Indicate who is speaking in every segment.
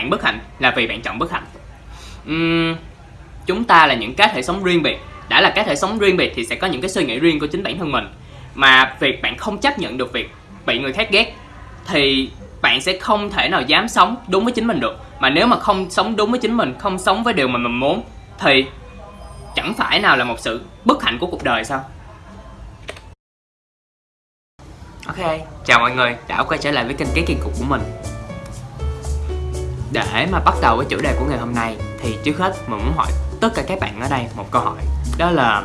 Speaker 1: bạn bất hạnh là vì bạn chọn bất hạnh. Uhm, chúng ta là những cá thể sống riêng biệt. Đã là cá thể sống riêng biệt thì sẽ có những cái suy nghĩ riêng của chính bản thân mình. Mà việc bạn không chấp nhận được việc bị người khác ghét thì bạn sẽ không thể nào dám sống đúng với chính mình được. Mà nếu mà không sống đúng với chính mình không sống với điều mà mình muốn thì chẳng phải nào là một sự bất hạnh của cuộc đời sao? Ok chào mọi người. Đã quay trở lại với kênh cái kỳ cục của mình để mà bắt đầu với chủ đề của ngày hôm nay, thì trước hết mình muốn hỏi tất cả các bạn ở đây một câu hỏi. Đó là,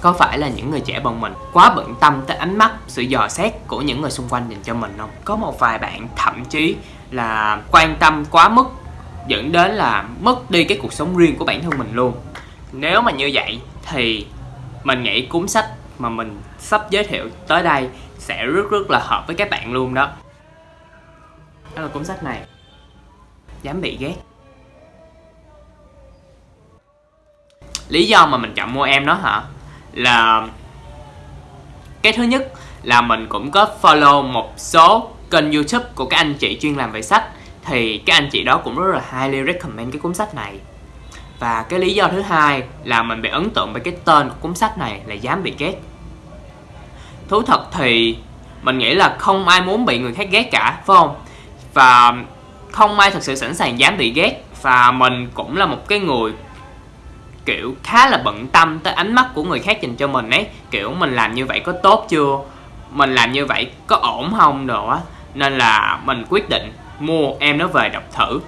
Speaker 1: có phải là những người trẻ bọn mình quá bận tâm tới ánh mắt, sự dò xét của những người xung quanh dành cho mình không? Có một vài bạn thậm chí là quan tâm quá mức, dẫn đến là mất đi cái cuộc sống riêng của bản thân mình luôn. Nếu mà như vậy, thì mình nghĩ cuốn sách mà mình sắp giới thiệu tới đây sẽ rất rất là hợp với các bạn luôn đó. Đó là cuốn sách này dám bị ghét. Lý do mà mình chọn mua em nó hả? Là cái thứ nhất là mình cũng có follow một số kênh youtube của các anh chị chuyên làm về sách. Thì các anh chị đó cũng rất là highly recommend cái cuốn sách này. Và cái lý do thứ hai là mình bị ấn tượng bởi cái tên của cuốn sách này là dám bị ghét. Thú thật thì mình nghĩ là không ai muốn bị người khác ghét cả, phải không? Và không ai thật sự sẵn sàng dám bị ghét, và mình cũng là một cái người, kiểu, khá là bận tâm tới ánh mắt của người khác dành cho mình ấy. Kiểu, mình làm như vậy có tốt chưa? Mình làm như vậy có ổn không đồ á. Nên là mình quyết định mua em nó về đọc thử.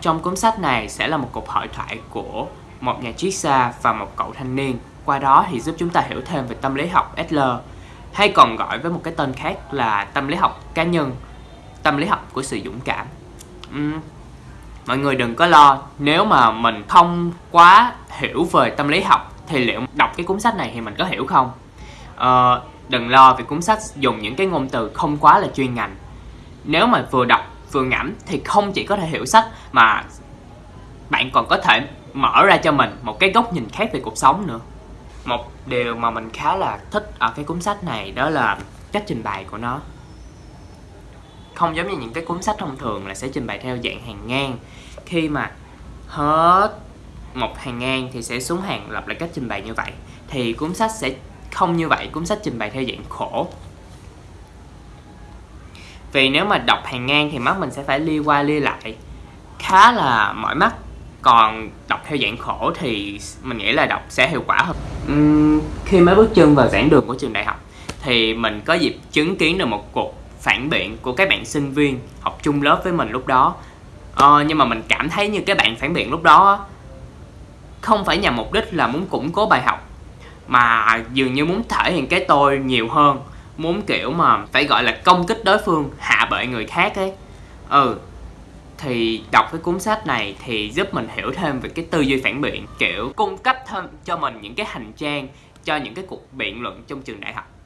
Speaker 1: Trong cuốn sách này sẽ là một cuộc hội thoại của một nhà triết gia và một cậu thanh niên. Qua đó thì giúp chúng ta hiểu thêm về tâm lý học Adler, hay còn gọi với một cái tên khác là tâm lý học cá nhân tâm lý học của sự dũng cảm. Uhm, mọi người đừng có lo nếu mà mình không quá hiểu về tâm lý học thì liệu đọc cái cuốn sách này thì mình có hiểu không? Ờ, đừng lo vì cuốn sách dùng những cái ngôn từ không quá là chuyên ngành. Nếu mà vừa đọc vừa ngẫm thì không chỉ có thể hiểu sách mà bạn còn có thể mở ra cho mình một cái góc nhìn khác về cuộc sống nữa. Một điều mà mình khá là thích ở cái cuốn sách này đó là cách trình bày của nó không giống như những cái cuốn sách thông thường là sẽ trình bày theo dạng hàng ngang. Khi mà hết một hàng ngang thì sẽ xuống hàng lặp lại cách trình bày như vậy. Thì cuốn sách sẽ không như vậy cuốn sách trình bày theo dạng khổ. Vì nếu mà đọc hàng ngang thì mắt mình sẽ phải li qua li lại. Khá là mỏi mắt. Còn đọc theo dạng khổ thì mình nghĩ là đọc sẽ hiệu quả hơn. Uhm, khi mới bước chân vào giảng đường của trường đại học thì mình có dịp chứng kiến được một cuộc phản biện của các bạn sinh viên học chung lớp với mình lúc đó. Ờ, nhưng mà mình cảm thấy như các bạn phản biện lúc đó không phải nhằm mục đích là muốn củng cố bài học mà dường như muốn thể hiện cái tôi nhiều hơn muốn kiểu mà phải gọi là công kích đối phương hạ bệ người khác ấy. Ừ thì đọc cái cuốn sách này thì giúp mình hiểu thêm về cái tư duy phản biện kiểu cung cấp thêm cho mình những cái hành trang cho những cái cuộc biện luận trong trường đại học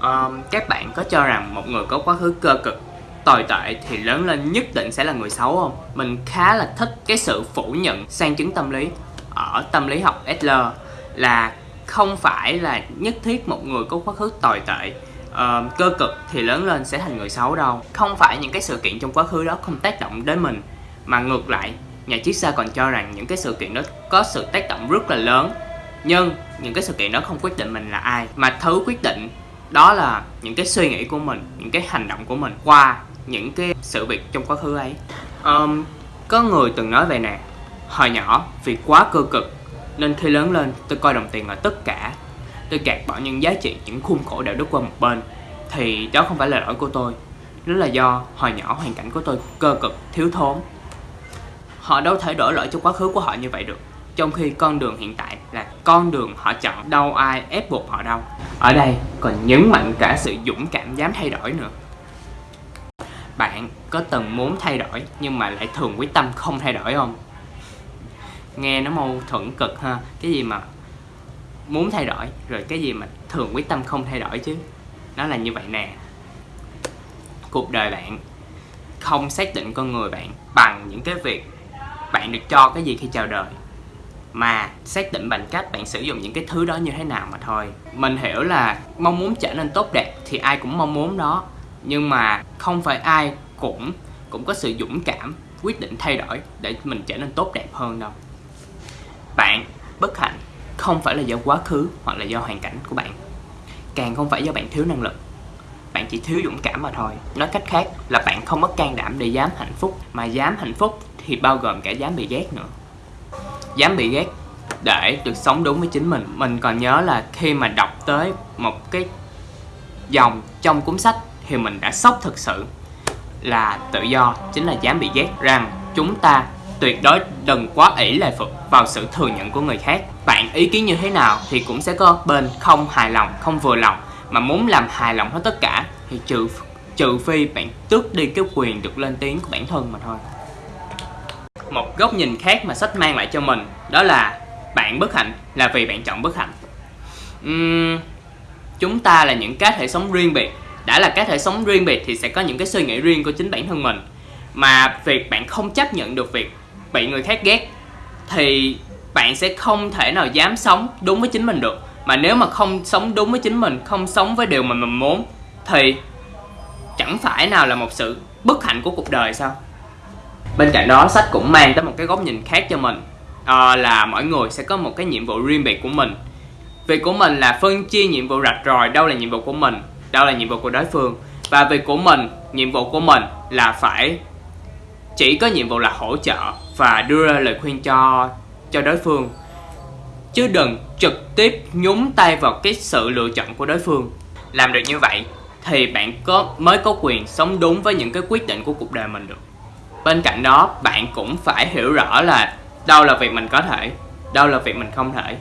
Speaker 1: um, các bạn có cho rằng một người có quá khứ cơ cực tồi tệ thì lớn lên nhất định sẽ là người xấu không? Mình khá là thích cái sự phủ nhận sang chứng tâm lý. Ở tâm lý học Adler là không phải là nhất thiết một người có quá khứ tồi tệ uh, cơ cực thì lớn lên sẽ thành người xấu đâu. Không phải những cái sự kiện trong quá khứ đó không tác động đến mình mà ngược lại nhà triết gia còn cho rằng những cái sự kiện đó có sự tác động rất là lớn. Nhưng những cái sự kiện đó không quyết định mình là ai mà thứ quyết định đó là những cái suy nghĩ của mình những cái hành động của mình qua những cái sự việc trong quá khứ ấy. Um, có người từng nói về nè hồi nhỏ vì quá cơ cực nên khi lớn lên tôi coi đồng tiền là tất cả. Tôi gạt bỏ những giá trị những khuôn khổ đạo đức qua một bên thì đó không phải là lỗi của tôi. Đó là do hồi nhỏ hoàn cảnh của tôi cơ cực thiếu thốn. Họ đâu thể đổ lỗi cho quá khứ của họ như vậy được trong khi con đường hiện tại là con đường họ chọn đâu ai ép buộc họ đâu ở đây còn nhấn mạnh cả sự dũng cảm dám thay đổi nữa. Bạn có từng muốn thay đổi nhưng mà lại thường quyết tâm không thay đổi không? Nghe nó mâu thuẫn cực ha, cái gì mà muốn thay đổi rồi cái gì mà thường quyết tâm không thay đổi chứ? Nó là như vậy nè. Cuộc đời bạn không xác định con người bạn bằng những cái việc bạn được cho cái gì khi chào đời mà xác định bằng cách bạn sử dụng những cái thứ đó như thế nào mà thôi. Mình hiểu là mong muốn trở nên tốt đẹp thì ai cũng mong muốn đó, nhưng mà không phải ai cũng cũng có sự dũng cảm quyết định thay đổi để mình trở nên tốt đẹp hơn đâu. Bạn bất hạnh không phải là do quá khứ hoặc là do hoàn cảnh của bạn. Càng không phải do bạn thiếu năng lực. Bạn chỉ thiếu dũng cảm mà thôi. Nói cách khác là bạn không có can đảm để dám hạnh phúc, mà dám hạnh phúc thì bao gồm cả dám bị ghét nữa dám bị ghét để được sống đúng với chính mình. Mình còn nhớ là khi mà đọc tới một cái dòng trong cuốn sách thì mình đã sốc thực sự là tự do, chính là dám bị ghét rằng chúng ta tuyệt đối đừng quá ỷ lệ phục vào sự thừa nhận của người khác. Bạn ý kiến như thế nào thì cũng sẽ có bên không hài lòng, không vừa lòng. Mà muốn làm hài lòng hết tất cả thì trừ trừ phi bạn tước đi cái quyền được lên tiếng của bản thân mà thôi một góc nhìn khác mà sách mang lại cho mình đó là bạn bất hạnh là vì bạn chọn bất hạnh. Uhm, chúng ta là những cá thể sống riêng biệt. Đã là cá thể sống riêng biệt thì sẽ có những cái suy nghĩ riêng của chính bản thân mình. Mà việc bạn không chấp nhận được việc bị người khác ghét thì bạn sẽ không thể nào dám sống đúng với chính mình được. Mà nếu mà không sống đúng với chính mình không sống với điều mà mình muốn thì chẳng phải nào là một sự bất hạnh của cuộc đời sao? Bên cạnh đó sách cũng mang tới một cái góc nhìn khác cho mình. À, là mỗi người sẽ có một cái nhiệm vụ riêng biệt của mình. Việc của mình là phân chia nhiệm vụ rạch ròi đâu là nhiệm vụ của mình đâu là nhiệm vụ của đối phương. Và việc của mình nhiệm vụ của mình là phải chỉ có nhiệm vụ là hỗ trợ và đưa ra lời khuyên cho cho đối phương. Chứ đừng trực tiếp nhúng tay vào cái sự lựa chọn của đối phương. Làm được như vậy thì bạn có mới có quyền sống đúng với những cái quyết định của cuộc đời mình được bên cạnh đó, bạn cũng phải hiểu rõ là đâu là việc mình có thể, đâu là việc mình không thể.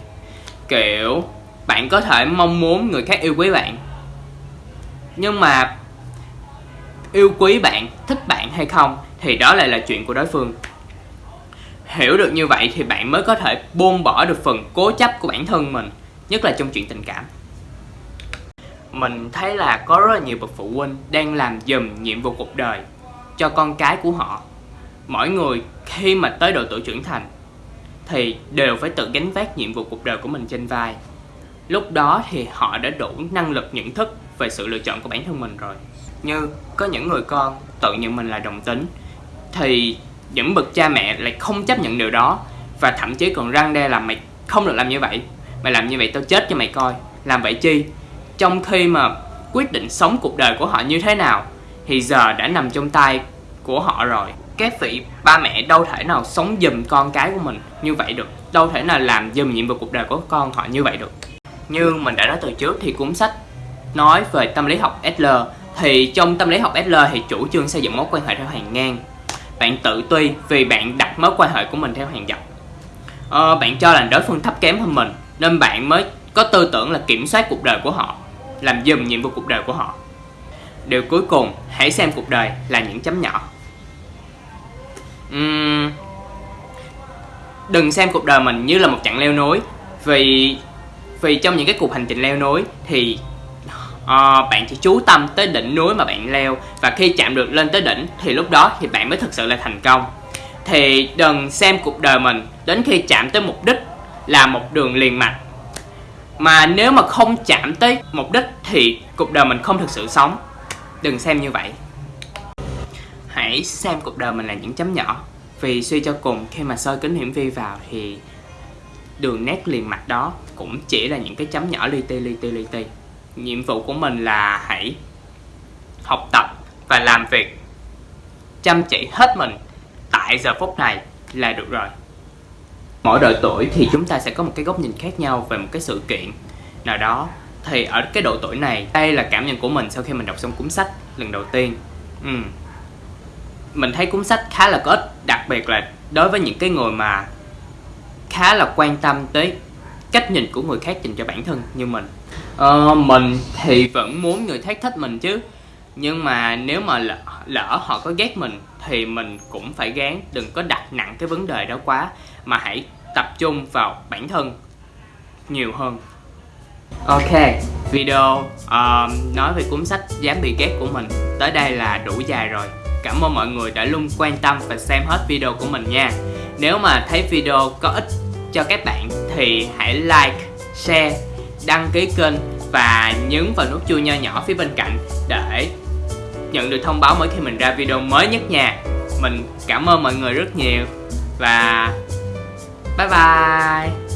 Speaker 1: Kiểu, bạn có thể mong muốn người khác yêu quý bạn, nhưng mà yêu quý bạn, thích bạn hay không thì đó lại là chuyện của đối phương. Hiểu được như vậy thì bạn mới có thể buông bỏ được phần cố chấp của bản thân mình, nhất là trong chuyện tình cảm. Mình thấy là có rất là nhiều bậc phụ huynh đang làm dùm nhiệm vụ cuộc đời cho con cái của họ mỗi người khi mà tới độ tuổi trưởng thành thì đều phải tự gánh vác nhiệm vụ cuộc đời của mình trên vai. Lúc đó thì họ đã đủ năng lực nhận thức về sự lựa chọn của bản thân mình rồi. Như có những người con tự nhận mình là đồng tính thì những bậc cha mẹ lại không chấp nhận điều đó và thậm chí còn răng đe là mày không được làm như vậy, mày làm như vậy tao chết cho mày coi, làm vậy chi? Trong khi mà quyết định sống cuộc đời của họ như thế nào thì giờ đã nằm trong tay của họ rồi cái vị ba mẹ đâu thể nào sống giùm con cái của mình như vậy được. Đâu thể nào làm giùm nhiệm vụ cuộc đời của con họ như vậy được. Như mình đã nói từ trước thì cuốn sách nói về tâm lý học SL thì trong tâm lý học SL thì chủ trương xây dựng mối quan hệ theo hàng ngang. Bạn tự tuy vì bạn đặt mối quan hệ của mình theo hàng dọc. Ờ, bạn cho là đối phương thấp kém hơn mình nên bạn mới có tư tưởng là kiểm soát cuộc đời của họ làm dùm nhiệm vụ cuộc đời của họ. Điều cuối cùng hãy xem cuộc đời là những chấm nhỏ uhm, đừng xem cuộc đời mình như là một chặng leo núi. Vì vì trong những cái cuộc hành trình leo núi thì uh, bạn chỉ chú tâm tới đỉnh núi mà bạn leo. Và khi chạm được lên tới đỉnh thì lúc đó thì bạn mới thực sự là thành công. Thì đừng xem cuộc đời mình đến khi chạm tới mục đích là một đường liền mạch. Mà nếu mà không chạm tới mục đích thì cuộc đời mình không thực sự sống. Đừng xem như vậy hãy xem cuộc đời mình là những chấm nhỏ. Vì suy cho cùng, khi mà soi kính hiển vi vào thì đường nét liền mạch đó cũng chỉ là những cái chấm nhỏ li ti li ti li ti. Nhiệm vụ của mình là hãy học tập và làm việc. Chăm chỉ hết mình. Tại giờ phút này là được rồi. Mỗi độ tuổi thì chúng ta sẽ có một cái góc nhìn khác nhau về một cái sự kiện nào đó. Thì ở cái độ tuổi này, đây là cảm nhận của mình sau khi mình đọc xong cuốn sách lần đầu tiên. Ừ mình thấy cuốn sách khá là có ích đặc biệt là đối với những cái người mà khá là quan tâm tới cách nhìn của người khác dành cho bản thân như mình. Ờ, mình thì vẫn muốn người khác thích mình chứ nhưng mà nếu mà lỡ, lỡ họ có ghét mình thì mình cũng phải gán đừng có đặt nặng cái vấn đề đó quá mà hãy tập trung vào bản thân nhiều hơn. Ok video uh, nói về cuốn sách dám bị ghét của mình tới đây là đủ dài rồi cảm ơn mọi người đã luôn quan tâm và xem hết video của mình nha. Nếu mà thấy video có ích cho các bạn thì hãy like, share, đăng ký kênh và nhấn vào nút chuông nho nhỏ phía bên cạnh để nhận được thông báo mỗi khi mình ra video mới nhất nha. Mình cảm ơn mọi người rất nhiều và bye bye.